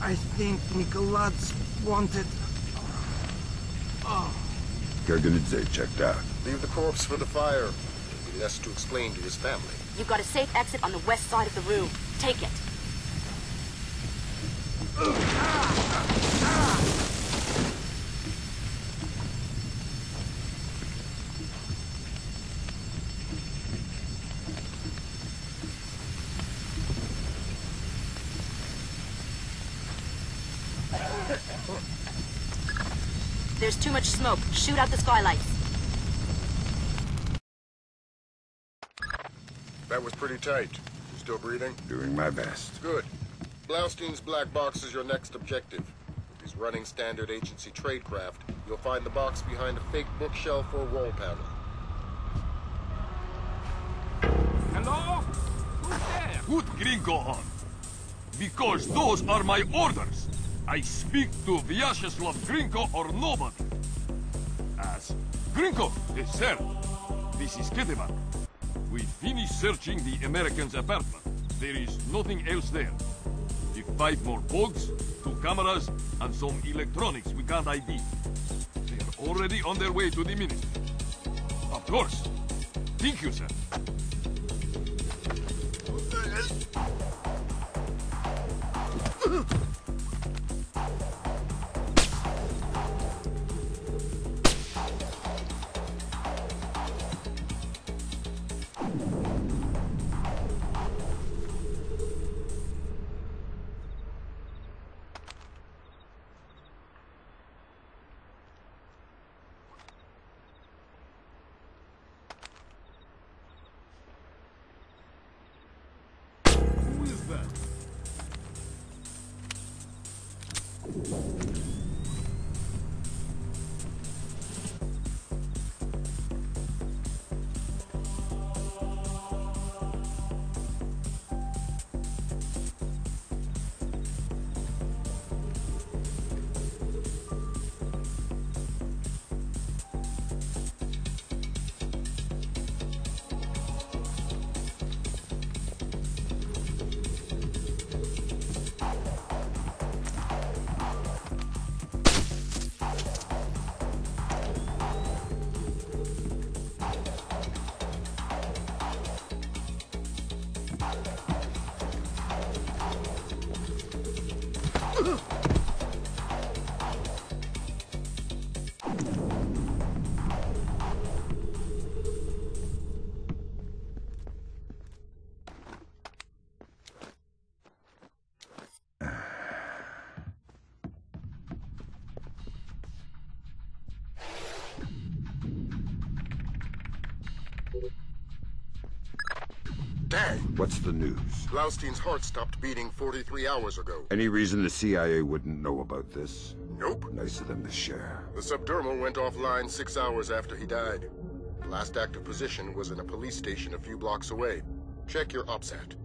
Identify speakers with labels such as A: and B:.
A: I think Nicolas wanted...
B: Oh. Gurgenidze checked out.
C: Leave the corpse for the fire. He has to explain to his family.
D: You've got a safe exit on the west side of the room. Take it. There's too much smoke. Shoot out the skylights.
C: That was pretty tight. You still breathing?
B: Doing my best.
C: Good. Blaustein's black box is your next objective. If he's running standard agency tradecraft, you'll find the box behind a fake bookshelf or wall panel.
E: Hello? Who's there? Put Grinko on. Because those are my orders. I speak to Vyacheslav Grinko or nobody. As Grinko, yes, sir. This is Ketevan. We finished searching the American's apartment. There is nothing else there. If five more bugs, two cameras, and some electronics we can't ID. They are already on their way to the ministry. Of course. Thank you, sir. Who is
C: Dang!
B: What's the news?
C: Blaustein's heart stopped beating 43 hours ago.
B: Any reason the CIA wouldn't know about this?
C: Nope.
B: Nice of them to share.
C: The subdermal went offline six hours after he died. The last active position was in a police station a few blocks away. Check your OPSAT.